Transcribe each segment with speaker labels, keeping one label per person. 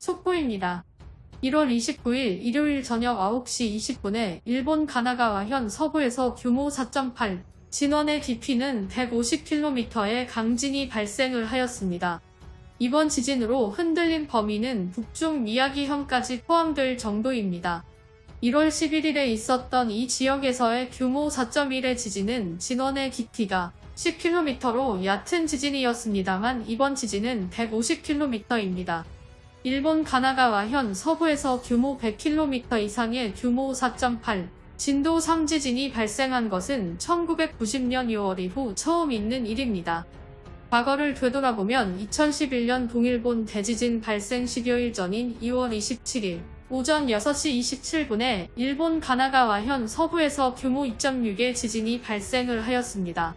Speaker 1: 속보입니다. 1월 29일 일요일 저녁 9시 20분에 일본 가나가와현 서부에서 규모 4.8, 진원의 깊이는 150km의 강진이 발생을 하였습니다. 이번 지진으로 흔들린 범위는 북중 미야기현까지 포함될 정도입니다. 1월 11일에 있었던 이 지역에서의 규모 4.1의 지진은 진원의 깊이가 10km로 얕은 지진이었습니다만 이번 지진은 150km입니다. 일본 가나가와 현 서부에서 규모 100km 이상의 규모 4.8, 진도 3지진이 발생한 것은 1990년 6월 이후 처음 있는 일입니다. 과거를 되돌아보면 2011년 동일본 대지진 발생 10여일 전인 2월 27일 오전 6시 27분에 일본 가나가와 현 서부에서 규모 2.6의 지진이 발생을 하였습니다.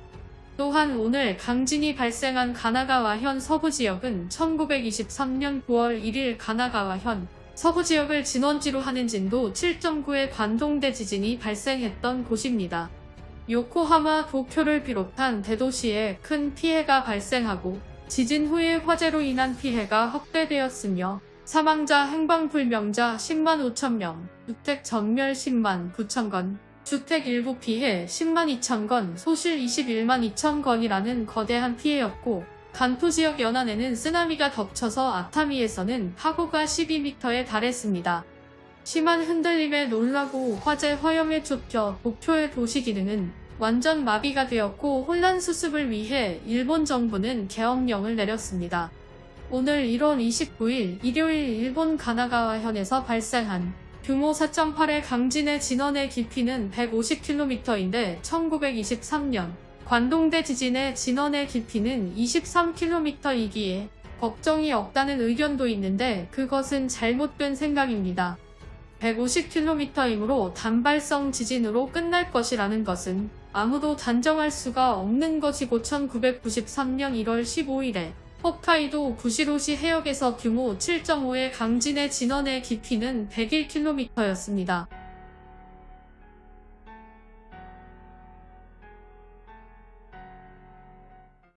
Speaker 1: 또한 오늘 강진이 발생한 가나가와현 서부 지역은 1923년 9월 1일 가나가와현 서부 지역을 진원지로 하는 진도 7.9의 관동대 지진이 발생했던 곳입니다. 요코하마 도쿄를 비롯한 대도시에 큰 피해가 발생하고 지진 후에 화재로 인한 피해가 확대되었으며 사망자 행방불명자 10만 5천명, 주택 전멸 10만 9천건, 주택 일부 피해 10만 2천 건, 소실 21만 2천 건이라는 거대한 피해였고 간토 지역 연안에는 쓰나미가 덮쳐서 아타미에서는 파고가 12m에 달했습니다. 심한 흔들림에 놀라고 화재 화염에 쫓겨 목표의 도시 기능은 완전 마비가 되었고 혼란 수습을 위해 일본 정부는 계엄령을 내렸습니다. 오늘 1월 29일 일요일 일본 가나가와현에서 발생한 규모 4.8의 강진의 진원의 깊이는 150km인데 1923년 관동대 지진의 진원의 깊이는 23km이기에 걱정이 없다는 의견도 있는데 그것은 잘못된 생각입니다. 150km이므로 단발성 지진으로 끝날 것이라는 것은 아무도 단정할 수가 없는 것이고 1993년 1월 15일에 홋카이도 구시로시 해역에서 규모 7.5의 강진의 진원의 깊이는 101km였습니다.